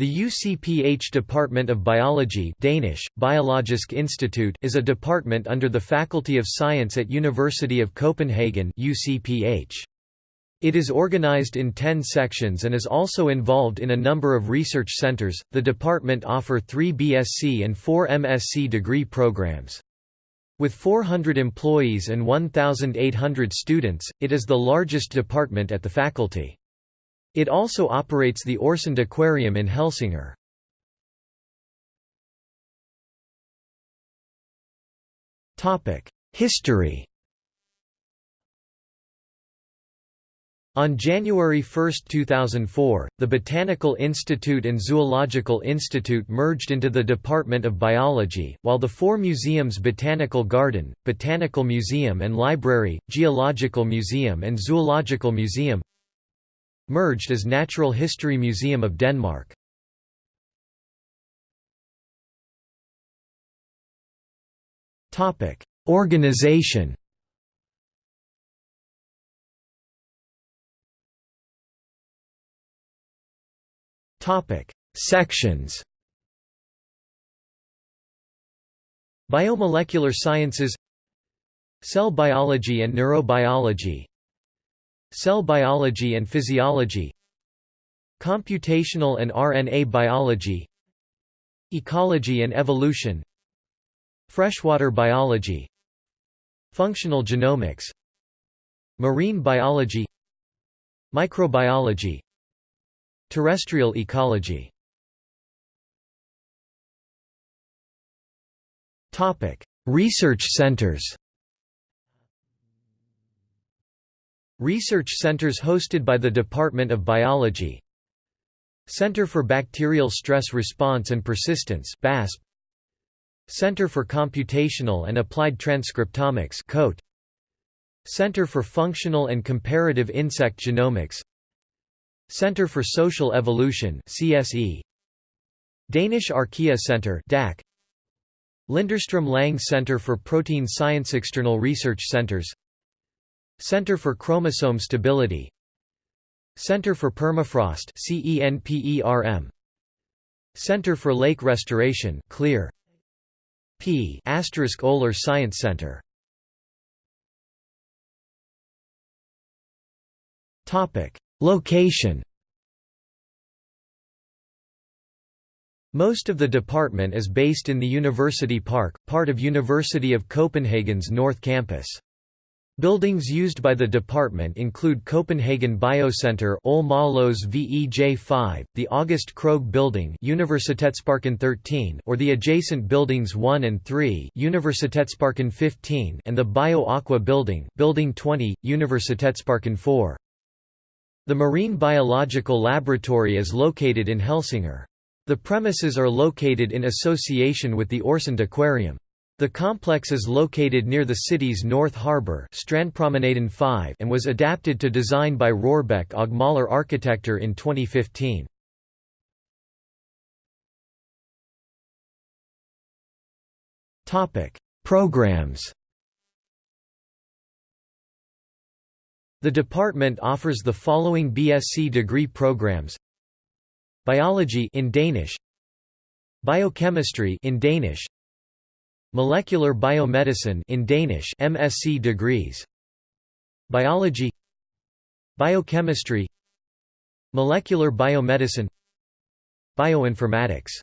The UCPH Department of Biology Danish, Biologisk Institut is a department under the Faculty of Science at University of Copenhagen UCPH. It is organized in 10 sections and is also involved in a number of research centers. The department offer 3 BSc and 4 MSc degree programs. With 400 employees and 1,800 students, it is the largest department at the faculty. It also operates the Øresund Aquarium in Helsingør. History On January 1, 2004, the Botanical Institute and Zoological Institute merged into the Department of Biology, while the four museums Botanical Garden, Botanical Museum and Library, Geological Museum and Zoological Museum merged as Natural History Museum of Denmark. Topic: Organization. Topic: Sections. Biomolecular sciences. Cell biology and neurobiology Cell biology and physiology Computational and RNA biology Ecology and evolution Freshwater biology Functional genomics Marine biology Microbiology Terrestrial ecology. Research centers Research centers hosted by the Department of Biology. Center for Bacterial Stress Response and Persistence BASP Center for Computational and Applied Transcriptomics COAT Center for Functional and Comparative Insect Genomics. Center for Social Evolution CSE Danish Archaea Center DAC Linderstrøm Lang Center for Protein Science External research centers Center for Chromosome Stability. Center for Permafrost CENPERM Center for Lake Restoration Clear. P asterisk Oler Science Center. Topic. Location. Most of the department is based in the University Park, part of University of Copenhagen's North Campus. Buildings used by the department include Copenhagen Biocenter Ole Maaløes VEJ5, the August Krogh Building Universitetsparken 13 or the adjacent buildings 1 and 3 Universitetsparken 15 and the Bio Aqua Building Building 20, Universitetsparken 4. The Marine Biological Laboratory is located in Helsingør. The premises are located in association with the Øresund Aquarium. The complex is located near the city's North Harbour 5 and was adapted to design by Rørbæk og Møller Arkitekter in 2015. Programs. The department offers the following BSc degree programs. Biology in Danish. Biochemistry in Danish Molecular biomedicine in Danish MSc degrees. Biology. Biochemistry. Molecular biomedicine. Bioinformatics